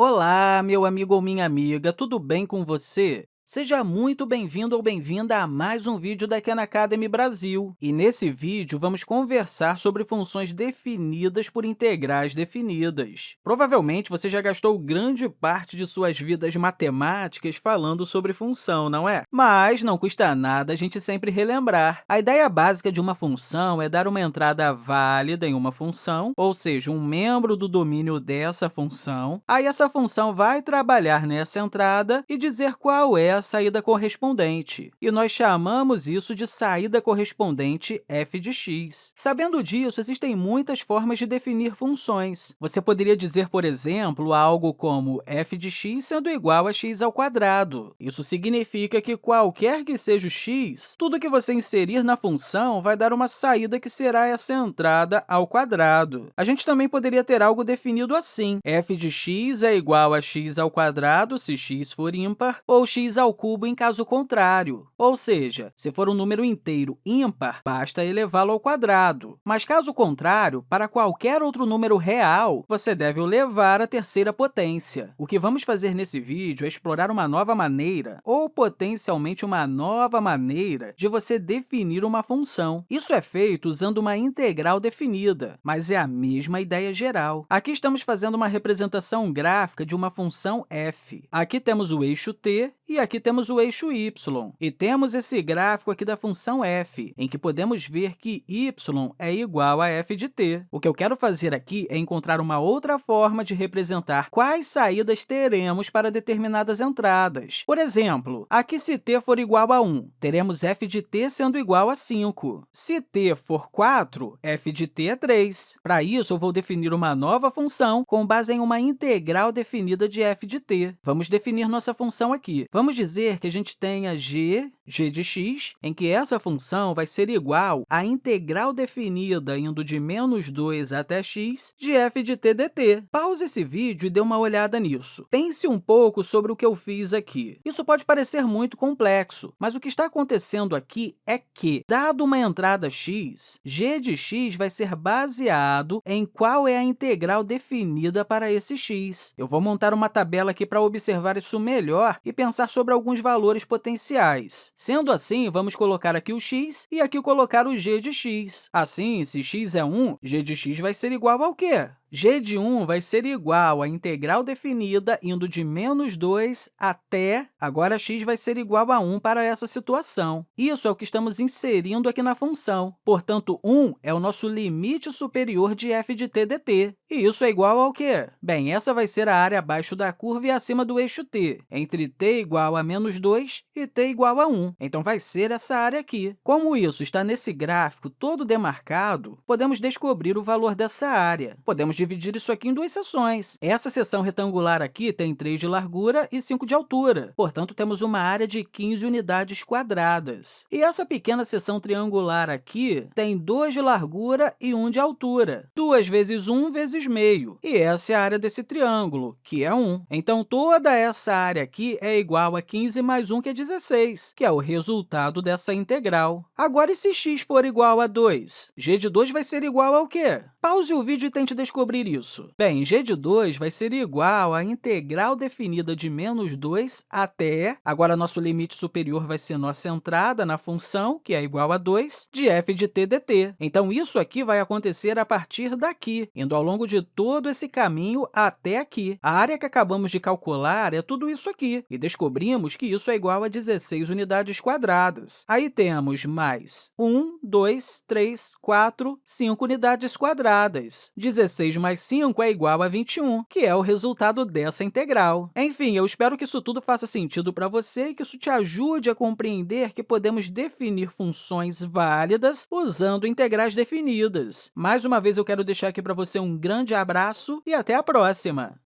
Olá, meu amigo ou minha amiga, tudo bem com você? Seja muito bem-vindo ou bem-vinda a mais um vídeo da Khan Academy Brasil. E nesse vídeo, vamos conversar sobre funções definidas por integrais definidas. Provavelmente, você já gastou grande parte de suas vidas matemáticas falando sobre função, não é? Mas não custa nada a gente sempre relembrar. A ideia básica de uma função é dar uma entrada válida em uma função, ou seja, um membro do domínio dessa função. Aí, essa função vai trabalhar nessa entrada e dizer qual é a saída correspondente, e nós chamamos isso de saída correspondente f de x. Sabendo disso, existem muitas formas de definir funções. Você poderia dizer, por exemplo, algo como f de x sendo igual a x ao quadrado. Isso significa que qualquer que seja o x, tudo que você inserir na função vai dar uma saída que será essa entrada ao quadrado. A gente também poderia ter algo definido assim. f de x é igual a x ao quadrado se x for ímpar, ou x ao ao cubo em caso contrário. Ou seja, se for um número inteiro ímpar, basta elevá-lo ao quadrado. Mas, caso contrário, para qualquer outro número real, você deve o levar à terceira potência. O que vamos fazer nesse vídeo é explorar uma nova maneira, ou potencialmente uma nova maneira, de você definir uma função. Isso é feito usando uma integral definida, mas é a mesma ideia geral. Aqui estamos fazendo uma representação gráfica de uma função f. Aqui temos o eixo t e aqui temos o eixo y. E temos esse gráfico aqui da função f, em que podemos ver que y é igual a f de t. O que eu quero fazer aqui é encontrar uma outra forma de representar quais saídas teremos para determinadas entradas. Por exemplo, aqui se t for igual a 1, teremos f de t sendo igual a 5. Se t for 4, f de t é 3. Para isso, eu vou definir uma nova função com base em uma integral definida de f de t. Vamos definir nossa função aqui. Vamos dizer que a gente tenha g, g de x, em que essa função vai ser igual à integral definida indo de menos 2 até x de f de t dt. Pause esse vídeo e dê uma olhada nisso. Pense um pouco sobre o que eu fiz aqui. Isso pode parecer muito complexo, mas o que está acontecendo aqui é que, dado uma entrada x, g de x vai ser baseado em qual é a integral definida para esse x. Eu vou montar uma tabela aqui para observar isso melhor e pensar sobre alguns valores potenciais. Sendo assim, vamos colocar aqui o x e aqui colocar o g de x. Assim, se x é 1, g de x vai ser igual ao quê? G de 1 vai ser igual à integral definida indo de menos 2 até, agora x vai ser igual a 1 para essa situação. Isso é o que estamos inserindo aqui na função. Portanto, 1 é o nosso limite superior de f de t dt. E isso é igual ao quê? Bem, essa vai ser a área abaixo da curva e acima do eixo t, entre t igual a menos 2 e t igual a 1. Então, vai ser essa área aqui. Como isso está nesse gráfico todo demarcado, podemos descobrir o valor dessa área. Podemos dividir isso aqui em duas seções. Essa seção retangular aqui tem 3 de largura e 5 de altura. Portanto, temos uma área de 15 unidades quadradas. E essa pequena seção triangular aqui tem 2 de largura e 1 de altura. 2 vezes 1 vezes meio. E essa é a área desse triângulo, que é 1. Então, toda essa área aqui é igual a 15 mais 1, que é 16, que é o resultado dessa integral. Agora, e se x for igual a 2? g de 2 vai ser igual ao quê? Pause o vídeo e tente descobrir isso. Bem, g de 2 vai ser igual à integral definida de menos 2 até, agora nosso limite superior vai ser nossa entrada na função, que é igual a 2, de f de t dt. Então, isso aqui vai acontecer a partir daqui, indo ao longo de todo esse caminho até aqui. A área que acabamos de calcular é tudo isso aqui, e descobrimos que isso é igual a 16 unidades quadradas. Aí temos mais 1, 2, 3, 4, 5 unidades quadradas. 16 mais 5 é igual a 21, que é o resultado dessa integral. Enfim, eu espero que isso tudo faça sentido para você e que isso te ajude a compreender que podemos definir funções válidas usando integrais definidas. Mais uma vez, eu quero deixar aqui para você um grande abraço e até a próxima!